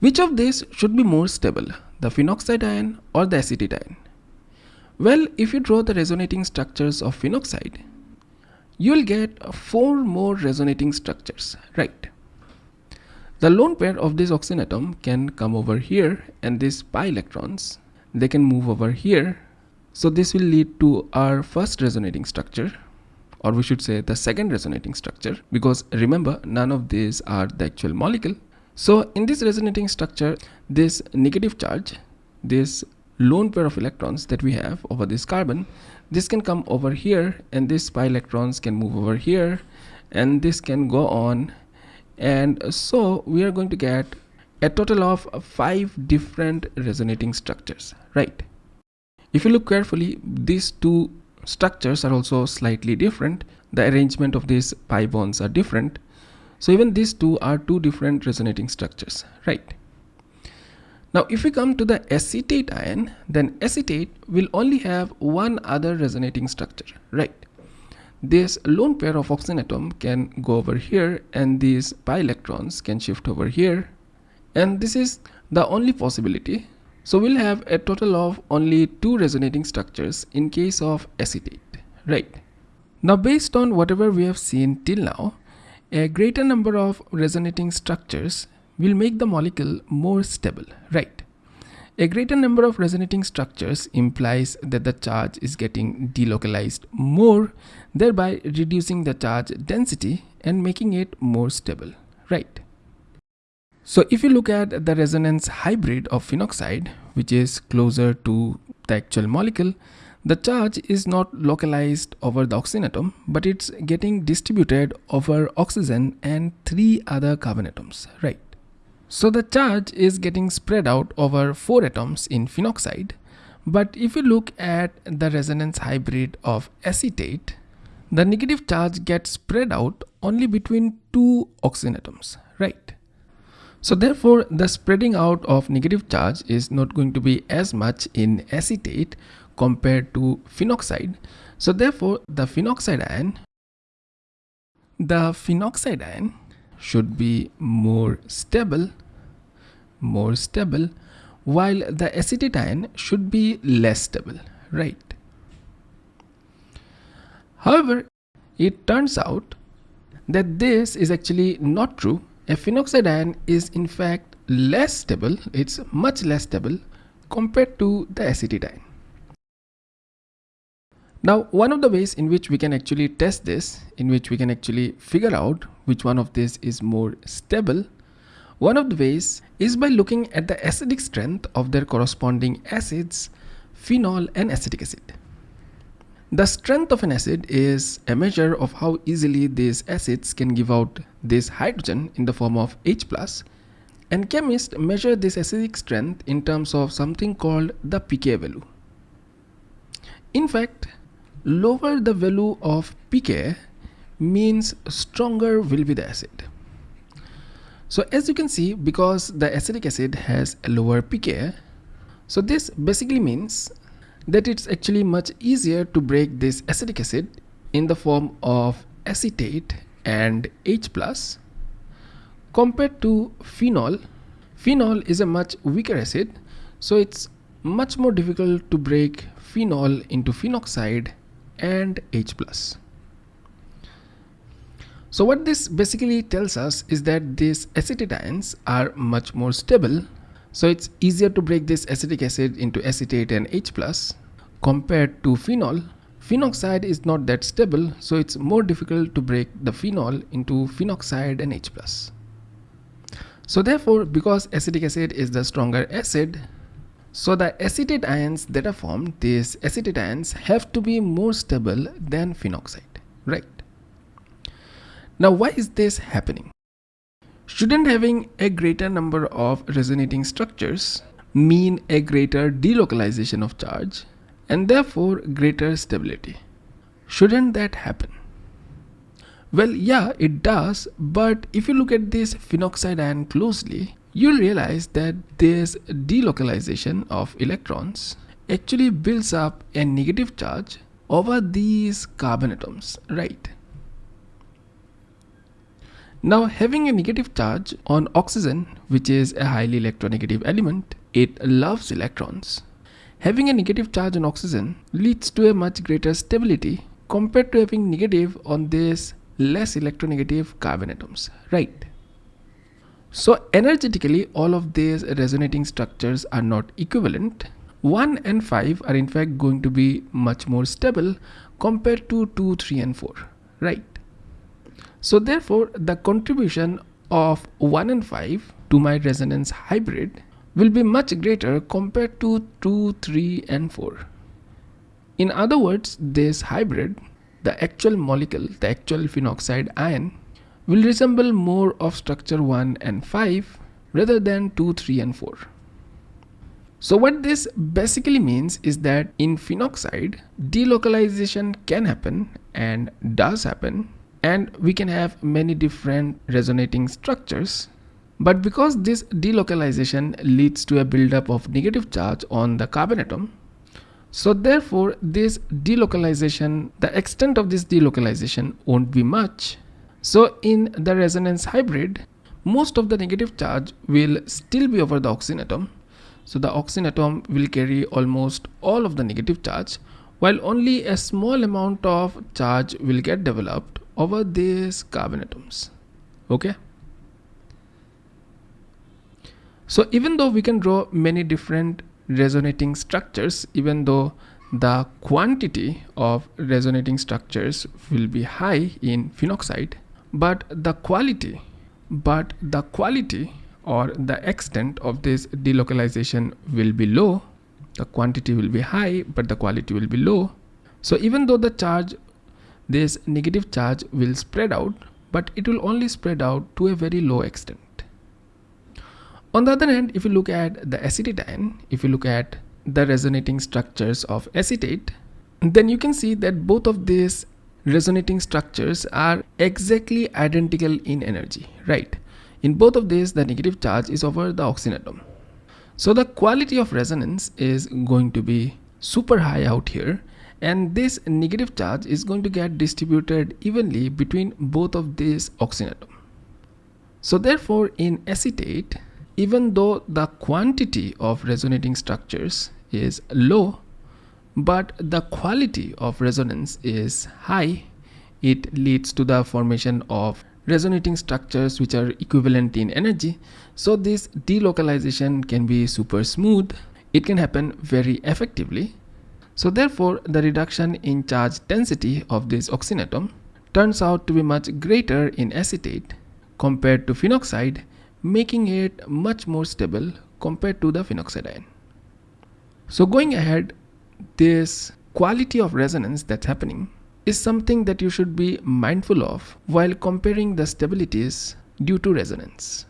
Which of these should be more stable, the phenoxide ion or the acetate ion? Well, if you draw the resonating structures of phenoxide, you will get four more resonating structures, right? The lone pair of this oxygen atom can come over here and these pi electrons, they can move over here. So this will lead to our first resonating structure or we should say the second resonating structure because remember none of these are the actual molecule. So in this resonating structure, this negative charge, this lone pair of electrons that we have over this carbon this can come over here and these pi electrons can move over here and this can go on. And so we are going to get a total of five different resonating structures right? If you look carefully these two structures are also slightly different. The arrangement of these pi bonds are different so even these two are two different resonating structures right now if we come to the acetate ion, then acetate will only have one other resonating structure, right? This lone pair of oxygen atom can go over here and these pi electrons can shift over here and this is the only possibility. So we'll have a total of only two resonating structures in case of acetate, right? Now based on whatever we have seen till now, a greater number of resonating structures will make the molecule more stable, right? A greater number of resonating structures implies that the charge is getting delocalized more, thereby reducing the charge density and making it more stable, right? So if you look at the resonance hybrid of phenoxide, which is closer to the actual molecule, the charge is not localized over the oxygen atom, but it's getting distributed over oxygen and three other carbon atoms, right? So the charge is getting spread out over four atoms in phenoxide. But if you look at the resonance hybrid of acetate, the negative charge gets spread out only between two oxygen atoms, right? So therefore, the spreading out of negative charge is not going to be as much in acetate compared to phenoxide. So therefore, the phenoxide ion, the phenoxide ion should be more stable more stable while the acetate ion should be less stable right? However it turns out that this is actually not true. A phenoxide ion is in fact less stable it's much less stable compared to the acetate ion now, one of the ways in which we can actually test this, in which we can actually figure out which one of this is more stable, one of the ways is by looking at the acidic strength of their corresponding acids, phenol and acetic acid. The strength of an acid is a measure of how easily these acids can give out this hydrogen in the form of H+, and chemists measure this acidic strength in terms of something called the pK value. In fact, lower the value of pK means stronger will be the acid. So as you can see, because the acetic acid has a lower pK, so this basically means that it's actually much easier to break this acetic acid in the form of acetate and H plus compared to phenol. Phenol is a much weaker acid, so it's much more difficult to break phenol into phenoxide and H+. plus. So what this basically tells us is that these acetate ions are much more stable. So it's easier to break this acetic acid into acetate and H+, plus compared to phenol. Phenoxide is not that stable, so it's more difficult to break the phenol into phenoxide and H+. plus. So therefore, because acetic acid is the stronger acid, so the acetate ions that are formed, these acetate ions have to be more stable than phenoxide, right? Now why is this happening? Shouldn't having a greater number of resonating structures mean a greater delocalization of charge and therefore greater stability? Shouldn't that happen? Well, yeah, it does, but if you look at this phenoxide ion closely, you'll realize that this delocalization of electrons actually builds up a negative charge over these carbon atoms, right? Now having a negative charge on oxygen, which is a highly electronegative element, it loves electrons. Having a negative charge on oxygen leads to a much greater stability compared to having negative on this less electronegative carbon atoms, right? So energetically, all of these resonating structures are not equivalent. 1 and 5 are in fact going to be much more stable compared to 2, 3 and 4, right? So therefore, the contribution of 1 and 5 to my resonance hybrid will be much greater compared to 2, 3 and 4. In other words, this hybrid, the actual molecule, the actual phenoxide ion will resemble more of structure 1 and 5 rather than 2, 3 and 4. So what this basically means is that in phenoxide, delocalization can happen and does happen and we can have many different resonating structures. But because this delocalization leads to a buildup of negative charge on the carbon atom, so therefore this delocalization, the extent of this delocalization won't be much so in the resonance hybrid, most of the negative charge will still be over the oxygen atom. So the oxygen atom will carry almost all of the negative charge while only a small amount of charge will get developed over these carbon atoms. Okay. So even though we can draw many different resonating structures, even though the quantity of resonating structures will be high in phenoxide, but the quality but the quality or the extent of this delocalization will be low. The quantity will be high but the quality will be low. So even though the charge this negative charge will spread out but it will only spread out to a very low extent. On the other hand if you look at the acetate ion if you look at the resonating structures of acetate then you can see that both of these resonating structures are exactly identical in energy, right? In both of these, the negative charge is over the oxygen atom. So the quality of resonance is going to be super high out here and this negative charge is going to get distributed evenly between both of these oxygen atoms. So therefore in acetate, even though the quantity of resonating structures is low, but the quality of resonance is high. It leads to the formation of resonating structures which are equivalent in energy. So this delocalization can be super smooth. It can happen very effectively. So therefore the reduction in charge density of this oxygen turns out to be much greater in acetate compared to phenoxide making it much more stable compared to the phenoxide ion so going ahead this quality of resonance that's happening is something that you should be mindful of while comparing the stabilities due to resonance.